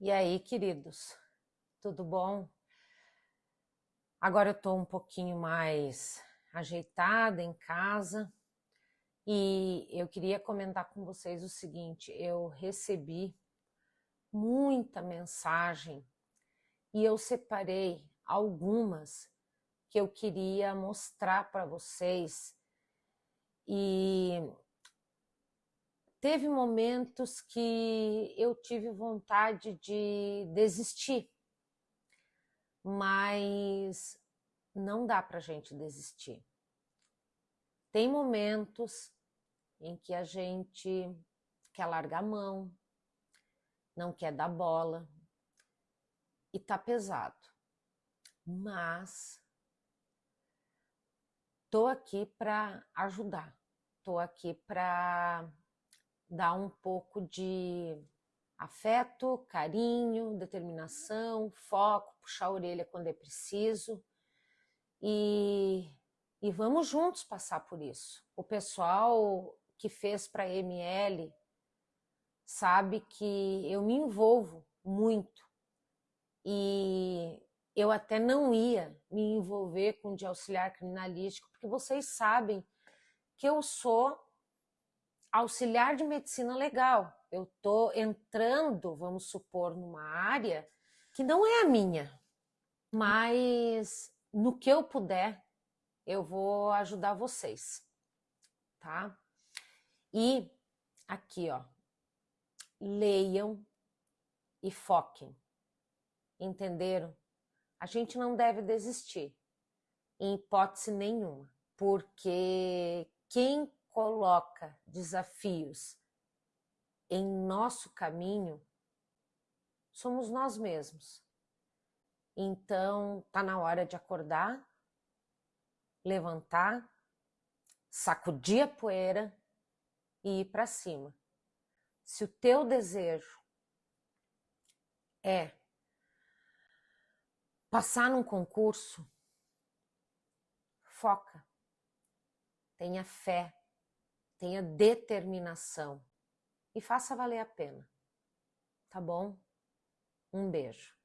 E aí, queridos, tudo bom? Agora eu tô um pouquinho mais ajeitada em casa e eu queria comentar com vocês o seguinte: eu recebi muita mensagem e eu separei algumas que eu queria mostrar para vocês e teve momentos que eu tive vontade de desistir, mas não dá para gente desistir. Tem momentos em que a gente quer largar a mão, não quer dar bola e tá pesado. Mas tô aqui para ajudar, tô aqui para dar um pouco de afeto, carinho, determinação, foco, puxar a orelha quando é preciso e, e vamos juntos passar por isso. O pessoal que fez para ML sabe que eu me envolvo muito e eu até não ia me envolver com de auxiliar criminalístico, porque vocês sabem que eu sou auxiliar de medicina legal. Eu estou entrando, vamos supor, numa área que não é a minha, mas no que eu puder, eu vou ajudar vocês, tá? E aqui, ó, leiam e foquem, entenderam? A gente não deve desistir, em hipótese nenhuma, porque quem coloca desafios em nosso caminho somos nós mesmos. Então, tá na hora de acordar, levantar, sacudir a poeira e ir para cima. Se o teu desejo é passar num concurso, foca, tenha fé, tenha determinação e faça valer a pena. Tá bom? Um beijo.